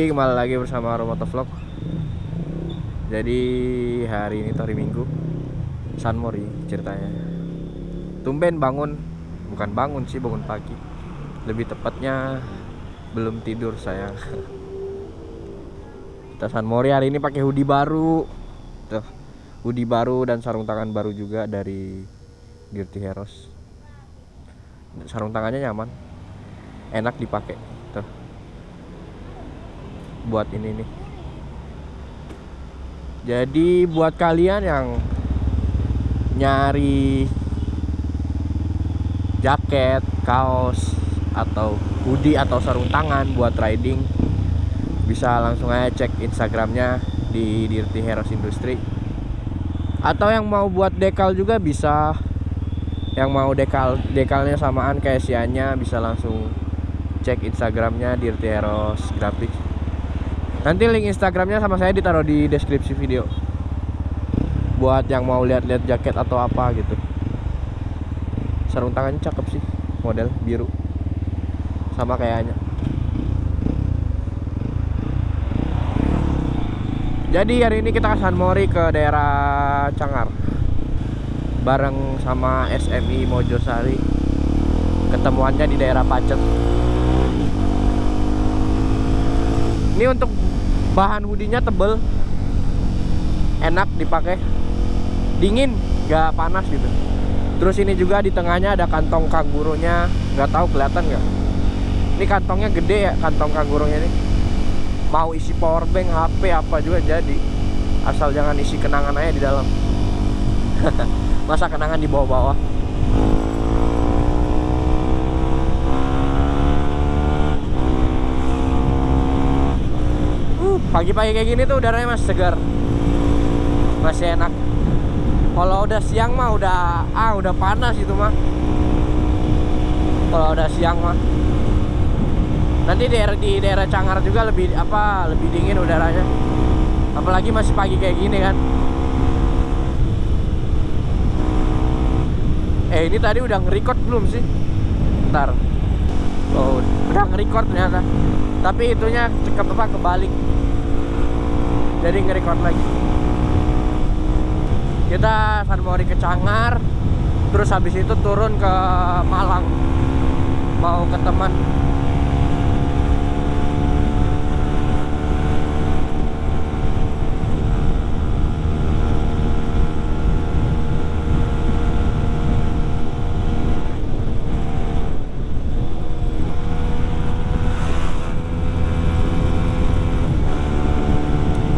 Kembali lagi bersama Romoto Vlog. Jadi hari ini hari Minggu San Mori ceritanya. Tumben bangun Bukan bangun sih, bangun pagi. Lebih tepatnya Belum tidur sayang. Kita San Mori hari ini pakai hoodie baru. Tuh Hoodie baru dan sarung tangan baru juga dari Dirty Heroes. Sarung tangannya nyaman. Enak dipakai buat ini nih. Jadi buat kalian yang nyari jaket, kaos atau hoodie atau sarung tangan buat riding bisa langsung aja cek instagramnya di Dirty Heroes Industry. Atau yang mau buat dekal juga bisa. Yang mau dekal dekalnya samaan kayak sianya bisa langsung cek instagramnya Dirty Heroes Graphics Nanti link Instagramnya sama saya ditaruh di deskripsi video. Buat yang mau lihat-lihat jaket atau apa gitu. Sarung tangannya cakep sih Model biru. Sama kayaknya. Jadi hari ini kita ke San Mori ke daerah Cangar. Bareng sama SMI Mojosari. Ketemuannya di daerah Pacet. Ini untuk bahan hoodie-nya tebel. Enak dipakai. Dingin nggak panas gitu. Terus ini juga di tengahnya ada kantong kangurunya nggak tahu kelihatan nggak? Ini kantongnya gede ya kantong kangurunya ini. Mau isi power bank HP apa juga jadi. Asal jangan isi kenangan aja di dalam. Masa kenangan di bawah-bawah pagi-pagi kayak gini tuh udaranya masih segar. Masih enak. Kalau udah siang mah udah ah udah panas itu mah. Kalau udah siang mah. Nanti daerah di daerah Cangar juga lebih apa lebih dingin udaranya. Apalagi masih pagi kayak gini kan. Eh ini tadi udah nge-record belum sih? Ntar oh udah nge-record ternyata. Tapi itunya cekap apa kebalik jadi nge-record lagi. Kita San Mori ke Cangar terus habis itu turun ke Malang. Mau ke teman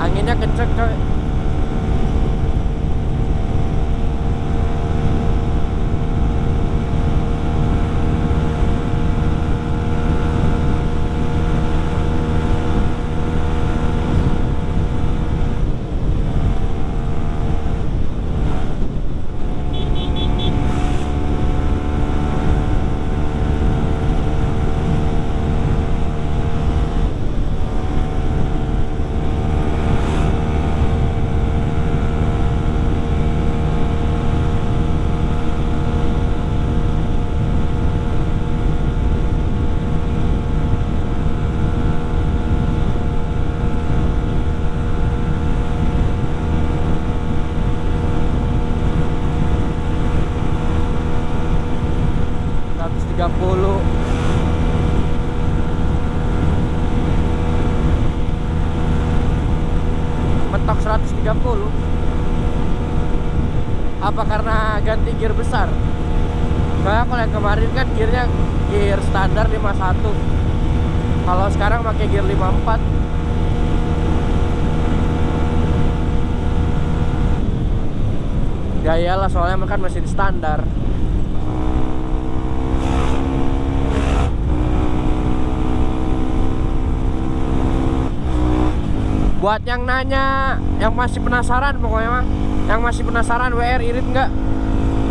anginnya kenceng coy Seratus tiga puluh mentok 130 apa karena ganti gear besar kayak kalau yang kemarin kan gearnya gear standar 51 kalau sekarang pakai gear 54 ya iyalah soalnya kan mesin standar. Buat yang nanya yang masih penasaran pokoknya mah yang masih penasaran WR irit nggak?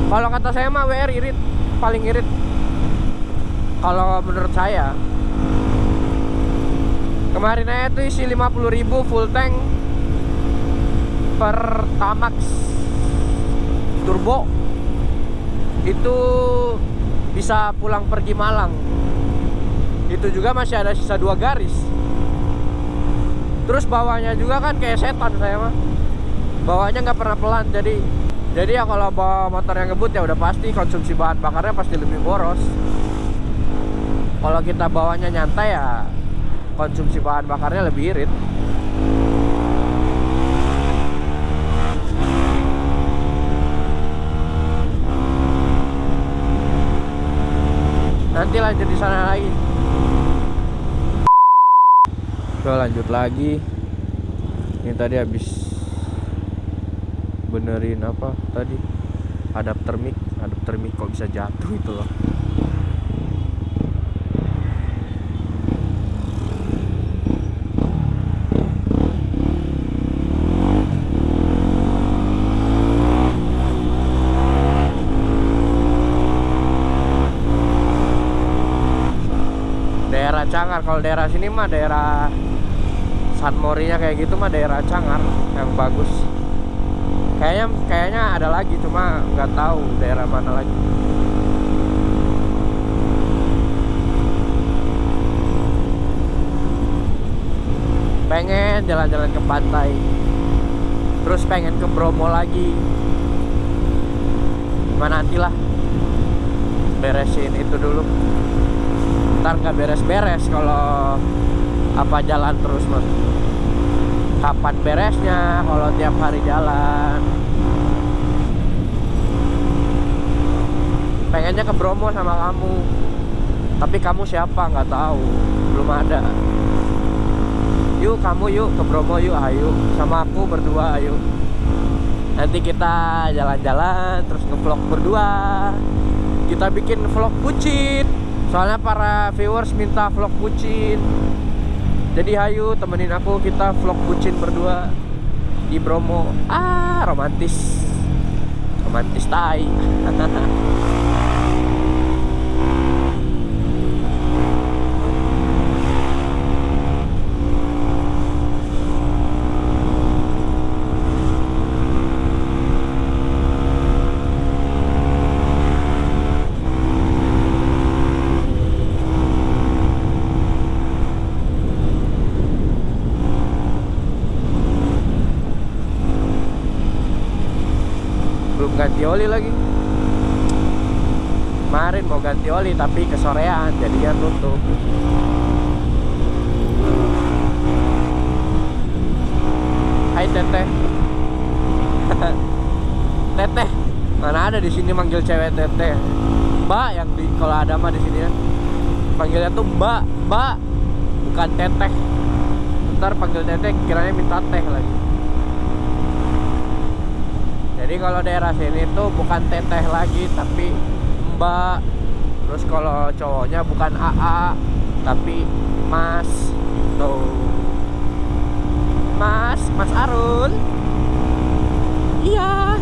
Kalau kata saya mah WR irit paling irit. Kalau menurut saya kemarin aja tuh isi 50.000 full tank per Tamax turbo itu bisa pulang pergi Malang. Itu juga masih ada sisa dua garis. Terus bawahnya juga kan kayak setan saya mah. Bawahnya nggak pernah pelan jadi jadi ya kalau bawa motor yang ngebut ya udah pasti konsumsi bahan bakarnya pasti lebih boros. Kalau kita bawanya nyantai ya konsumsi bahan bakarnya lebih irit nanti lanjut di sana lagi. Oke lanjut lagi. Ini tadi habis benerin apa tadi? Adapter mic. Adapter mic kok bisa jatuh itu loh daerah Cangar. Kalau daerah sini mah daerah San Morinya kayak gitu mah daerah Cangar yang bagus. Kayaknya kayaknya ada lagi cuma nggak tahu daerah mana lagi. Pengen jalan-jalan ke pantai. Terus pengen ke Bromo lagi. Mana nantilah beresin itu dulu ntar nggak beres-beres kalau apa jalan terus mas. Kapan beresnya? Kalau tiap hari jalan. Pengennya ke Bromo sama kamu. Tapi kamu siapa? Nggak tahu. Belum ada. Yuk kamu yuk ke Bromo yuk ayo. Sama aku berdua ayo. Nanti kita jalan-jalan terus ngevlog berdua. Kita bikin vlog bucin soalnya para viewers minta vlog bucin. Jadi hayu temenin aku kita vlog bucin berdua di Bromo. Ah romantis. Romantis tai belum ganti oli lagi. Kemarin mau ganti oli tapi kesorean jadinya tutup. Hai teteh. Teteh mana ada di sini manggil cewek teteh? Mbak yang di kalau ada mah di sini ya. Panggilnya tuh mbak mbak bukan teteh. Ntar panggil teteh kiranya minta teh lagi jadi kalau daerah sini tuh bukan teteh lagi tapi mbak. Terus kalau cowoknya bukan AA tapi mas tuh mas mas Arul iya.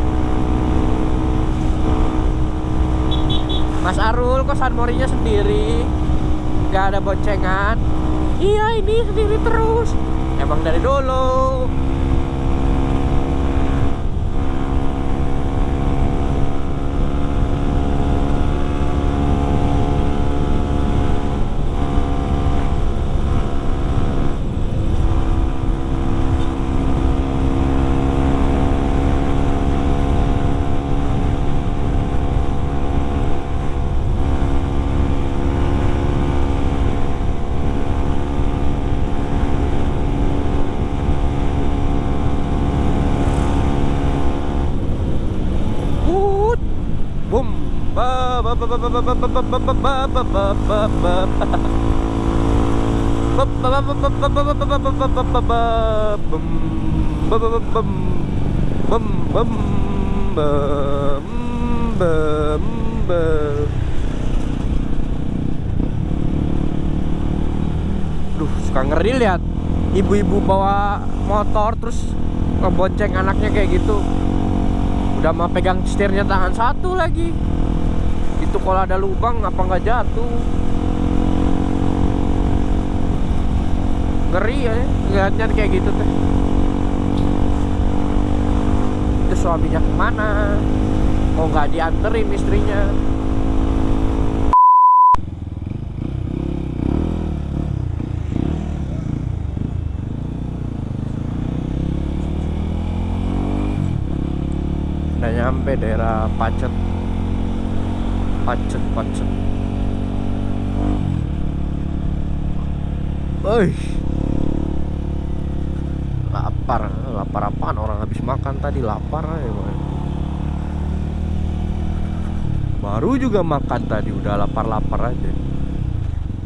Mas Arul kok San Morinya sendiri. Gak ada boncengan. Iya ini sendiri terus. Emang dari dulu Duh, suka ngeri lihat ibu-ibu bawa motor terus ngebonceng anaknya kayak gitu. Udah mau pegang setirnya tangan satu lagi itu kalau ada lubang apa nggak jatuh? Ngeri ya lihatnya kayak gitu teh. Itu suaminya ke mana? Kok nggak dianterin istrinya? Udah nyampe daerah Pacet. Pacet Pacet. Woi. Lapar lapar apaan? Orang habis makan tadi lapar boy. baru juga makan tadi udah lapar-lapar aja.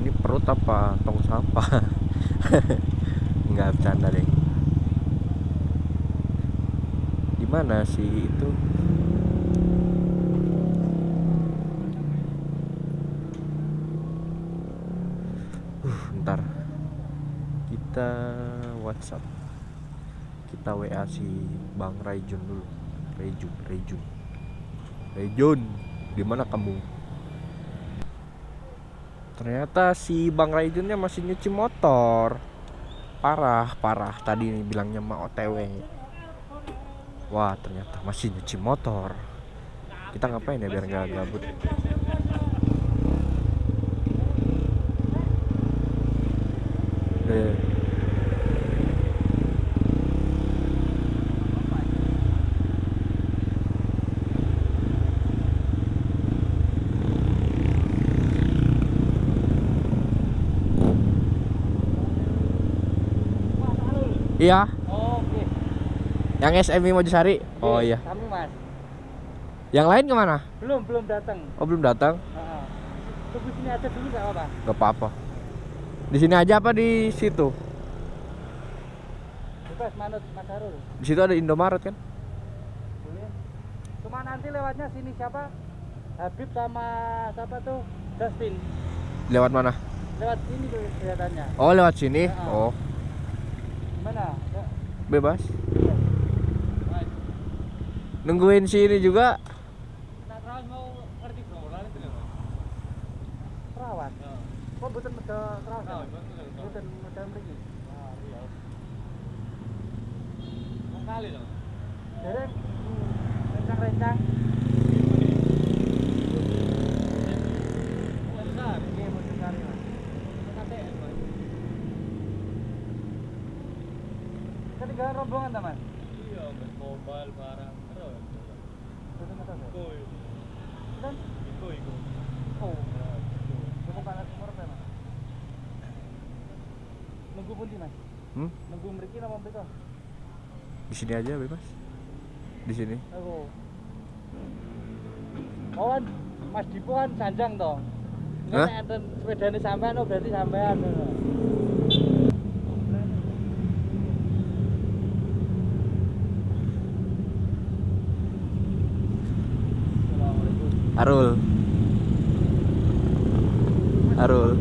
Ini perut apa tong sampah? Nggak bercanda deh. Di mana sih itu uh ntar kita WhatsApp. Kita WA si Bang Raijun dulu. Raijun Raijun. Raijun di mana kamu? Ternyata si Bang Raijunnya masih nyuci motor. Parah parah. Tadi bilangnya mau OTW wah ternyata masih nyuci motor. Kita ngapain ya biar nggak gabut? Deh. Iya, Oke. yang SMI Mojosari. Oh iya. Kamu mas? Yang lain ke mana? Belum belum datang. Oh belum datang? Heeh. Tunggu sini aja dulu nggak apa-apa. Gak apa-apa. Di sini aja apa di situ? Bebas manut Mas Harul. Di situ ada Indomaret kan? Boleh. Cuma nanti lewatnya sini siapa? Habib sama siapa tuh? Justin. Lewat mana? Lewat sini tuh kelihatannya. Oh lewat sini. Ya. Oh Mana? Ya. bebas. Nungguin sini juga. Nak terawat mau ngerti bro, lari itu Terawat. Kok bukan medo terawat? Bukan mriki. Ah, iya. Wong kali loh. Dereng hmm, rencang-rencang. Besar, iya mau sekali mas. KTM mas. Ketinggalan rombongan teman. Iya, mas mobile barang terus. Betul betul. Iku, Dan iku, iku. oh, kamu kalah umur berapa? Nunggu pundi mas? Hmm? Nunggu mriki napa mriko? Di sini aja bebas. Di sini. Aku. Oh kan Mas Dipo kan sanjang toh. Nek enten sepedane sampean oh berarti sampean ngono. Arul. Arul.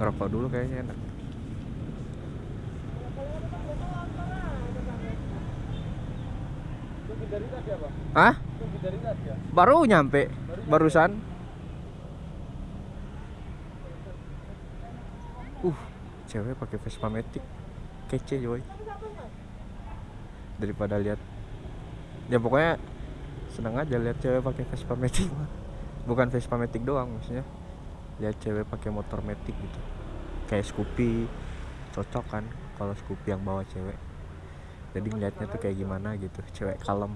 Ngerokok dulu kayaknya enak. Hah? Baru nyampe barusan. Uh, cewek pakai Vespa Matic. Kece, coy. Daripada lihat ya pokoknya seneng aja lihat cewek pakai Vespa Matic. Bukan Vespa Matic doang maksudnya. Lihat cewek pakai motor Matic gitu. Kayak Scoopy cocok kan kalau Scoopy yang bawa cewek. Jadi ngeliatnya tuh kayak gimana gitu, cewek kalem.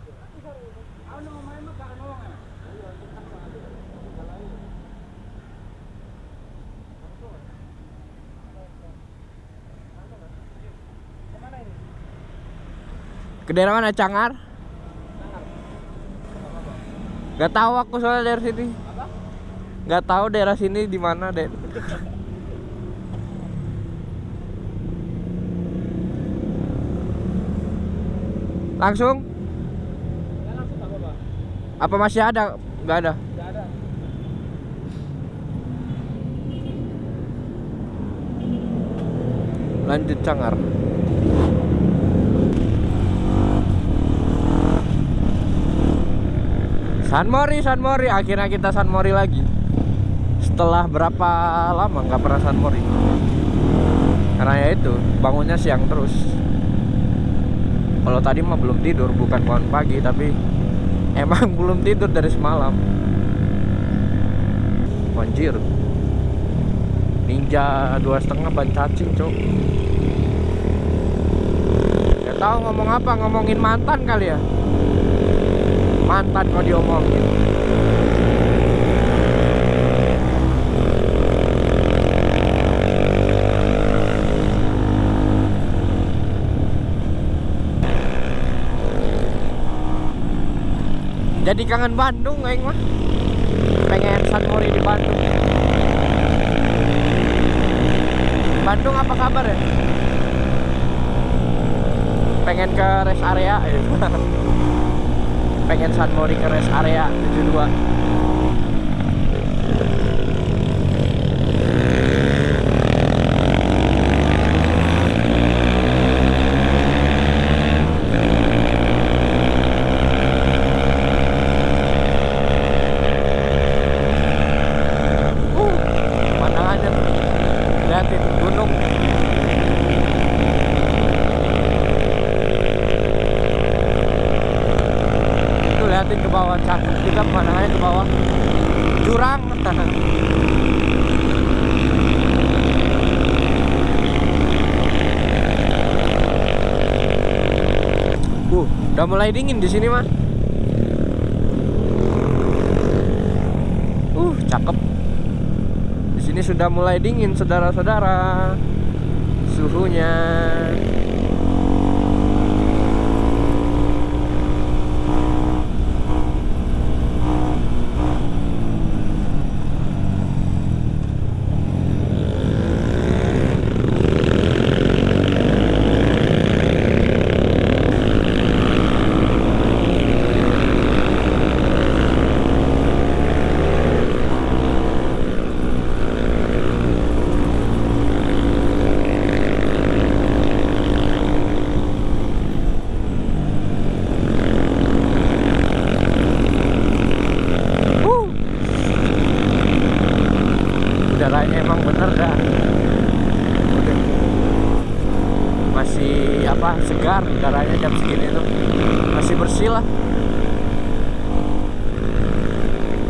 Ke daerah mana Cangar? Gak tahu aku soalnya dari sini. Gak tahu daerah sini di mana, Dek. Langsung? Apa masih ada? Gak ada. Lanjut Cangar. San Mori, San Mori. Akhirnya kita San Mori lagi. Setelah berapa lama nggak pernah San Mori? Karena ya itu bangunnya siang terus. Kalau tadi mah belum tidur, bukan bangun pagi tapi emang belum tidur dari semalam Anjir Ninja dua setengah ban cacing cok Gak tahu ngomong apa ngomongin mantan kali ya Mantan kok diomongin Jadi kangen Bandung aing mah. Pengen San Mori di Bandung. Bandung apa kabar ya? Pengen ke rest area ya. Pengen San Mori ke rest area 72. Uh, pemandangannya tuh. Lihatin gunung. Lihatin ke bawah cakep juga pemandangannya ke bawah. Jurang. Uh, udah mulai dingin di sini mah. Uh, cakep. Di sini sudah mulai dingin, saudara-saudara. Suhunya. Uh. Bener. Udah. Masih apa segar udaranya jam segini tuh. Masih bersih lah.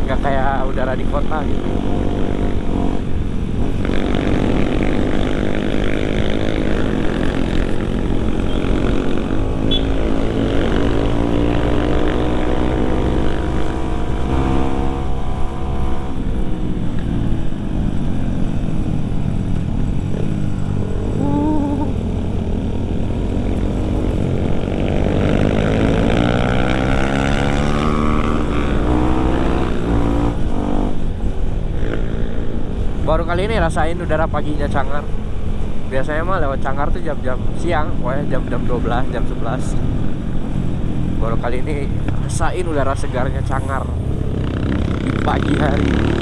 Gak kayak udara di kota gitu. Baru kali ini rasain udara paginya Cangar. Biasanya mah lewat Cangar tuh jam-jam siang, pokoknya jam-jam 12, jam 11. Baru kali ini rasain udara segarnya Cangar di pagi hari.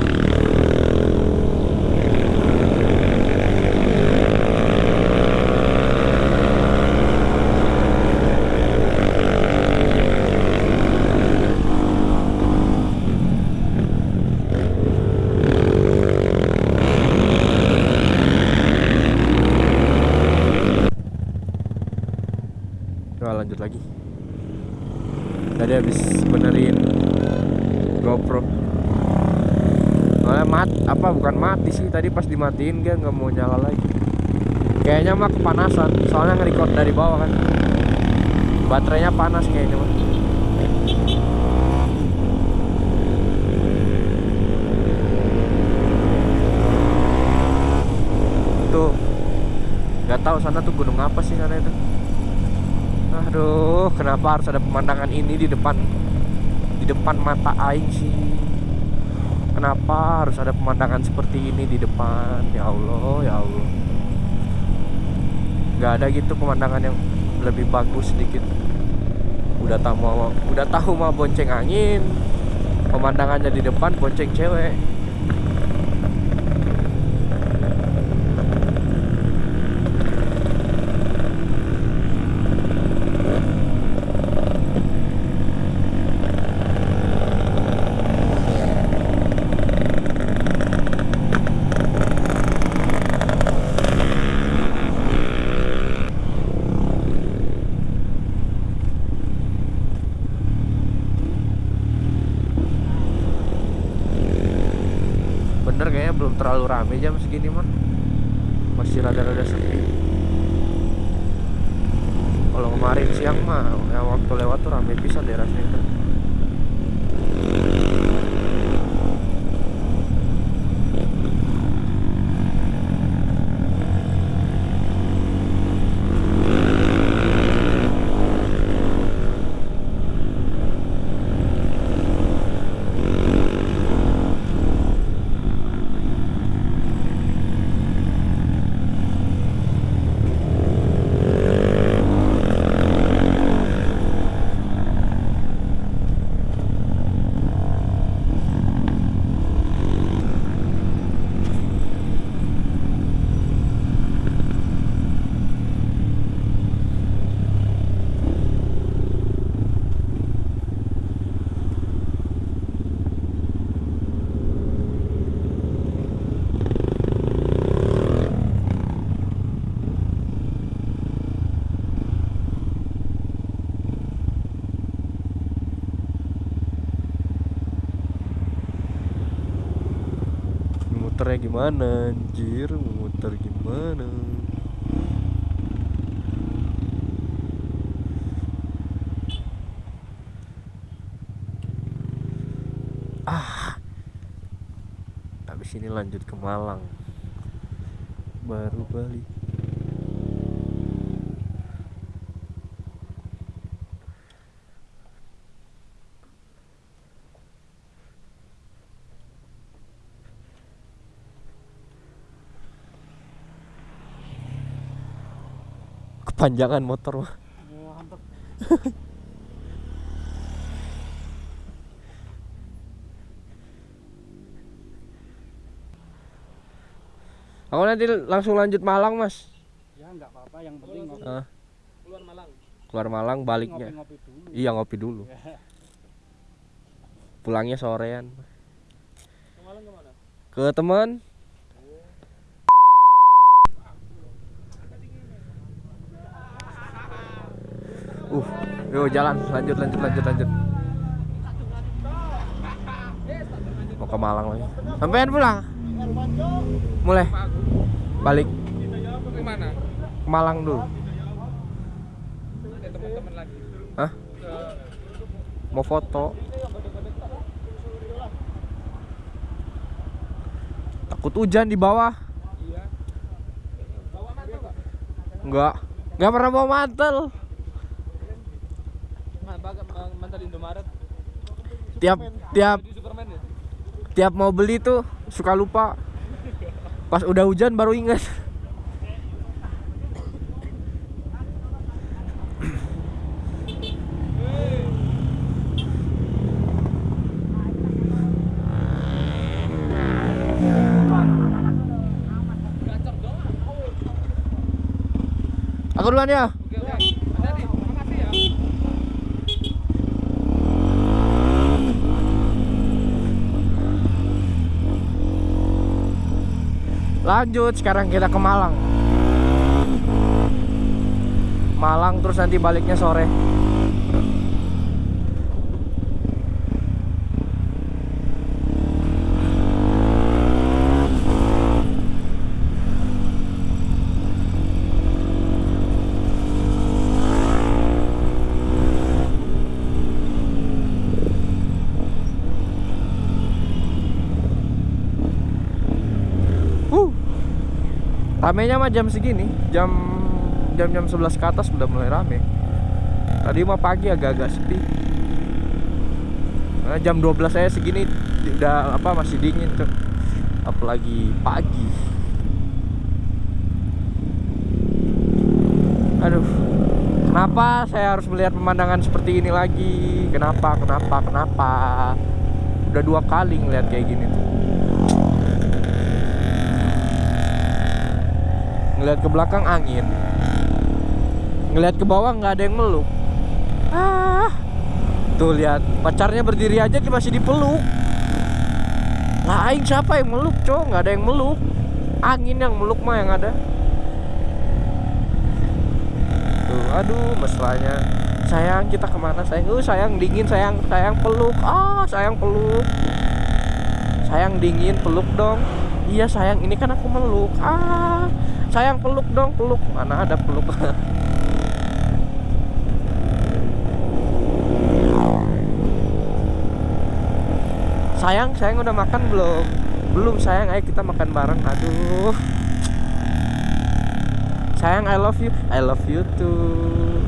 Coba lanjut lagi. Tadi habis benerin GoPro. Soalnya mat apa bukan mati sih tadi pas dimatiin dia nggak mau nyala lagi. Kayaknya mah kepanasan. Soalnya nge-record dari bawah kan. Baterainya panas kayaknya mah. Tuh. Gak tahu sana tuh gunung apa sih sana itu. Aduh, kenapa harus ada pemandangan ini di depan di depan mata aing sih? Kenapa harus ada pemandangan seperti ini di depan? Ya Allah, ya Allah. Gak ada gitu pemandangan yang lebih bagus sedikit. Udah tahu udah tahu mau bonceng angin. Pemandangannya di depan bonceng cewek. Kalau kemarin siang mah yang waktu lewat tuh rame pisan daerah sini tuh. Muternya gimana? Anjir muter gimana? Ah. Habis ini lanjut ke Malang. Baru balik kepanjangan motor mah. Aku nanti langsung lanjut Malang mas. Ya enggak apa-apa yang penting ngopi, Ah, Keluar Malang. keluar Malang baliknya. Ngopi-ngopi dulu. iya ngopi dulu. Pulangnya sorean. Ke Malang ke mana? ke teman uh yuk jalan. Lanjut lanjut lanjut lanjut. Mau ke Malang lagi. Sampean pulang? Mulai. Balik. Ke Malang dulu. Hah? mau foto. Takut hujan di bawah. Iya. Enggak enggak pernah bawa mantel Ma- baga- ma- mantel Indomaret. Tiap tiap tiap mau beli tuh suka lupa. Pas udah hujan baru ingat. Aku duluan ya Oke oke. Hati-hati. Makasih ya. Lanjut, sekarang kita ke Malang. Malang terus nanti baliknya sore. Uh. Ramenya mah jam segini, jam jam jam 11 ke atas udah mulai rame. Tadi mah pagi agak-agak sepi. Nah, jam 12 saya segini udah apa masih dingin tuh. Apalagi pagi. Aduh. Kenapa saya harus melihat pemandangan seperti ini lagi? Kenapa? Kenapa? Kenapa? Udah dua kali ngeliat kayak gini tuh. Ngeliat ke belakang angin. Ngeliat ke bawah nggak ada yang meluk. Ah. Tuh lihat. Pacarnya berdiri aja dia masih dipeluk. Lah aing siapa yang meluk cowok nggak ada yang meluk. Angin yang meluk mah yang ada. Tuh aduh mesranya sayang kita ke mana sayang? Uh sayang dingin sayang. Sayang peluk. Ah sayang peluk. Sayang dingin peluk dong. Iya sayang, ini kan aku meluk. Ah, sayang peluk dong, peluk. Mana ada peluk? sayang, sayang udah makan belum? Belum sayang, ayo kita makan bareng. Aduh. Sayang, I love you. I love you too.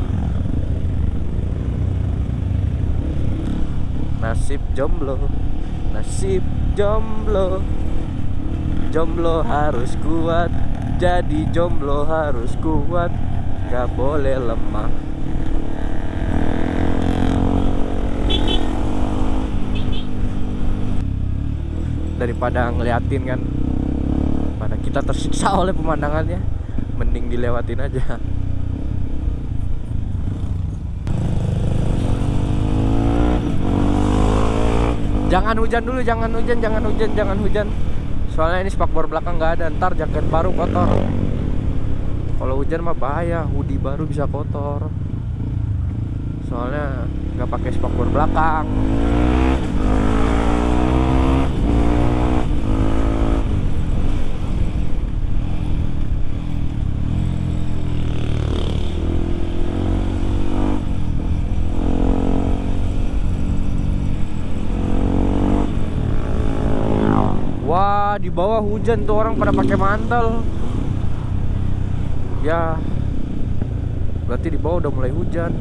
Nasib jomblo. Nasib jomblo. Jomblo harus kuat. Jadi jomblo harus kuat. Gak boleh lemah. Daripada ngeliatin kan pada kita tersiksa oleh pemandangannya mending dilewatin aja jangan hujan dulu jangan hujan jangan hujan jangan hujan soalnya ini spakbor belakang nggak ada. Ntar jaket baru kotor. Kalau hujan mah bahaya. Hoodie baru bisa kotor. Soalnya nggak pakai spakbor belakang Di bawah hujan tuh orang pada pakai mantel. Ya. Berarti di bawah udah mulai hujan.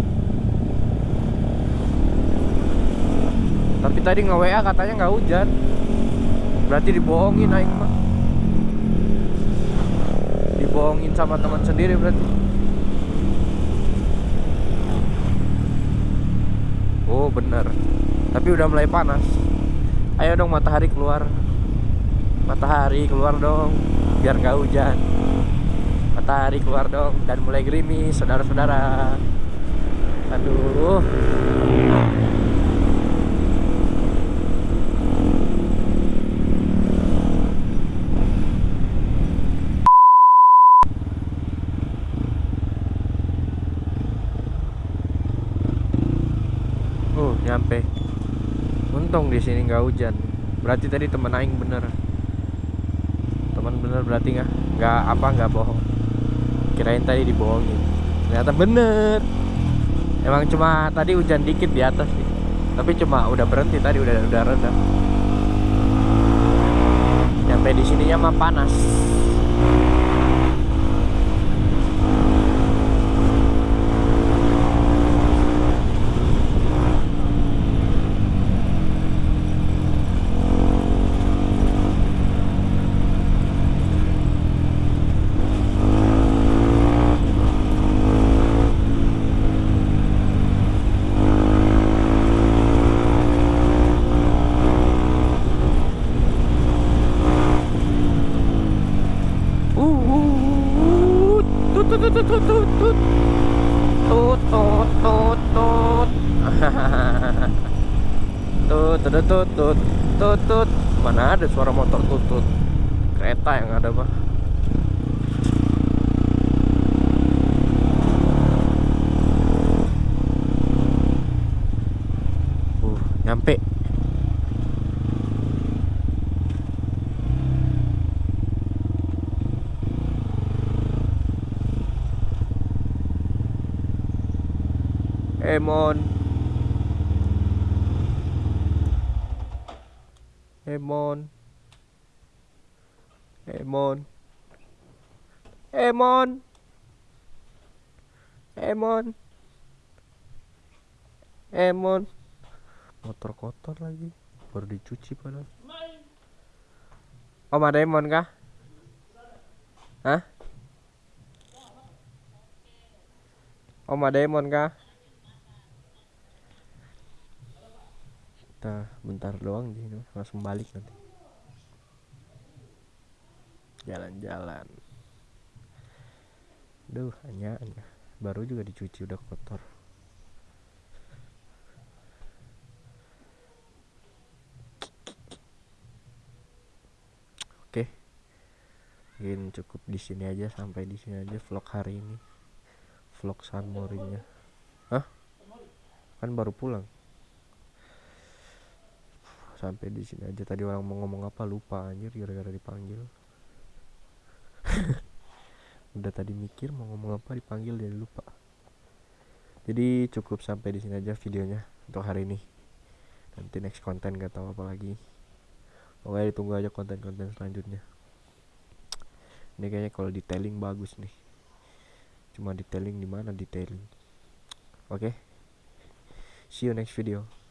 Tapi tadi nge WA katanya nggak hujan. Berarti dibohongin aing mah. Dibohongin sama teman sendiri berarti. Oh, bener. Tapi udah mulai panas. Ayo dong matahari keluar matahari keluar dong biar nggak hujan matahari keluar dong dan mulai gerimis saudara-saudara aduh Oh, nyampe. Untung di sini nggak hujan. Berarti tadi temen aing bener bener berarti nggak nggak apa nggak bohong. Kirain tadi dibohongin. Ternyata bener. Emang cuma tadi hujan dikit di atas sih. Tapi cuma udah berhenti tadi udah udah reda. Nyampe di sininya mah panas ada tutut tutut. Mana ada suara motor tutut? Kereta yang ada pak. Emon. Emon. Emon. Emon. Motor kotor lagi. Baru dicuci padahal. Om ada Emon kah? Hah? Om ada Emon kah? kita bentar doang di langsung balik nanti jalan-jalan. Duh hanya baru juga dicuci udah kotor. Oke. Mungkin cukup di sini aja sampai di sini aja vlog hari ini. Vlog San Morinya hah? Kan baru pulang. Sampai di sini aja. Tadi orang mau ngomong apa? Lupa anjir gara-gara dipanggil udah tadi mikir mau ngomong apa dipanggil jadi lupa. Jadi cukup sampai di sini aja videonya untuk hari ini. Nanti next konten gak tahu apa lagi. Pokoknya ditunggu aja konten-konten selanjutnya. Ini kayaknya kalau detailing bagus nih. Cuma detailing di mana detailing? Oke? See you next video